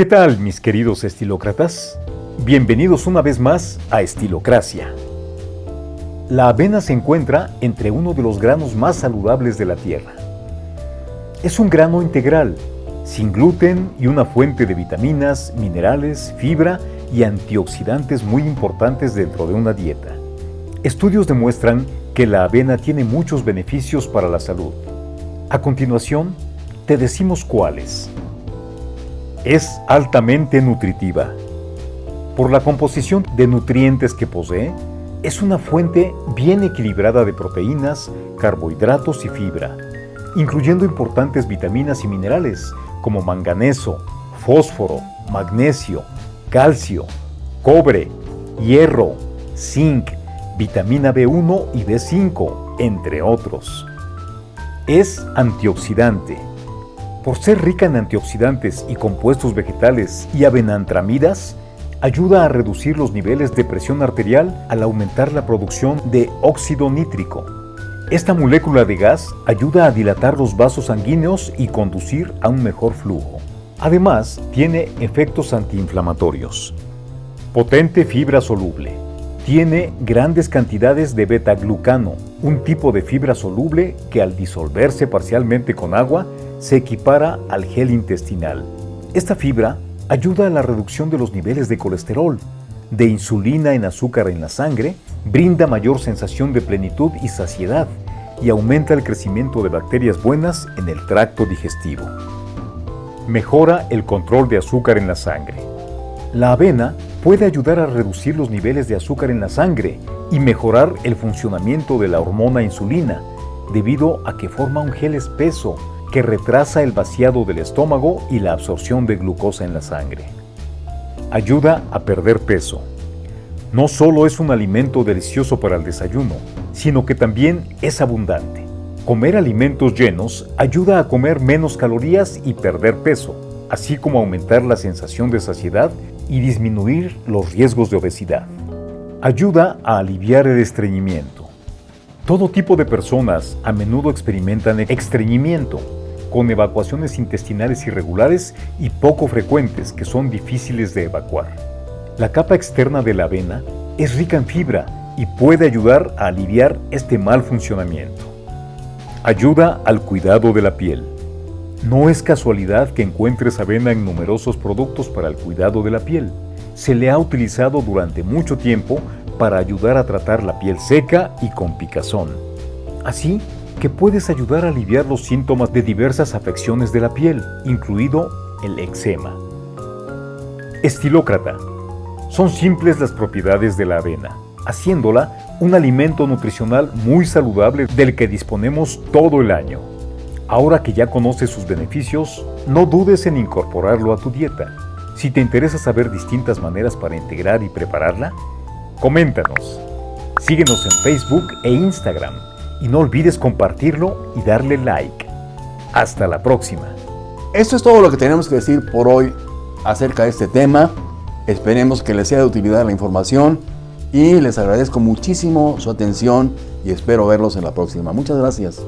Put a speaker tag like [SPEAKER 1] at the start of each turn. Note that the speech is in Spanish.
[SPEAKER 1] ¿Qué tal, mis queridos estilócratas? Bienvenidos una vez más a Estilocracia. La avena se encuentra entre uno de los granos más saludables de la tierra. Es un grano integral, sin gluten y una fuente de vitaminas, minerales, fibra y antioxidantes muy importantes dentro de una dieta. Estudios demuestran que la avena tiene muchos beneficios para la salud. A continuación, te decimos cuáles. Es altamente nutritiva. Por la composición de nutrientes que posee, es una fuente bien equilibrada de proteínas, carbohidratos y fibra, incluyendo importantes vitaminas y minerales como manganeso, fósforo, magnesio, calcio, cobre, hierro, zinc, vitamina B1 y B5, entre otros. Es antioxidante. Por ser rica en antioxidantes y compuestos vegetales y avenantramidas, ayuda a reducir los niveles de presión arterial al aumentar la producción de óxido nítrico. Esta molécula de gas ayuda a dilatar los vasos sanguíneos y conducir a un mejor flujo. Además, tiene efectos antiinflamatorios. Potente fibra soluble. Tiene grandes cantidades de beta-glucano, un tipo de fibra soluble que al disolverse parcialmente con agua se equipara al gel intestinal. Esta fibra ayuda a la reducción de los niveles de colesterol, de insulina en azúcar en la sangre, brinda mayor sensación de plenitud y saciedad y aumenta el crecimiento de bacterias buenas en el tracto digestivo. Mejora el control de azúcar en la sangre. La avena puede ayudar a reducir los niveles de azúcar en la sangre y mejorar el funcionamiento de la hormona insulina, debido a que forma un gel espeso que retrasa el vaciado del estómago y la absorción de glucosa en la sangre. Ayuda a perder peso. No solo es un alimento delicioso para el desayuno, sino que también es abundante. Comer alimentos llenos ayuda a comer menos calorías y perder peso, así como aumentar la sensación de saciedad y disminuir los riesgos de obesidad. Ayuda a aliviar el estreñimiento. Todo tipo de personas a menudo experimentan estreñimiento, con evacuaciones intestinales irregulares y poco frecuentes que son difíciles de evacuar. La capa externa de la avena es rica en fibra y puede ayudar a aliviar este mal funcionamiento. Ayuda al cuidado de la piel. No es casualidad que encuentres avena en numerosos productos para el cuidado de la piel. Se le ha utilizado durante mucho tiempo para ayudar a tratar la piel seca y con picazón. Así, que puedes ayudar a aliviar los síntomas de diversas afecciones de la piel, incluido el eczema. Estilócrata. Son simples las propiedades de la avena, haciéndola un alimento nutricional muy saludable del que disponemos todo el año. Ahora que ya conoces sus beneficios, no dudes en incorporarlo a tu dieta. Si te interesa saber distintas maneras para integrar y prepararla, coméntanos. Síguenos en Facebook e Instagram y no olvides compartirlo y darle like. Hasta la próxima.
[SPEAKER 2] Esto es todo lo que tenemos que decir por hoy acerca de este tema. Esperemos que les sea de utilidad la información y les agradezco muchísimo su atención y espero verlos en la próxima. Muchas gracias.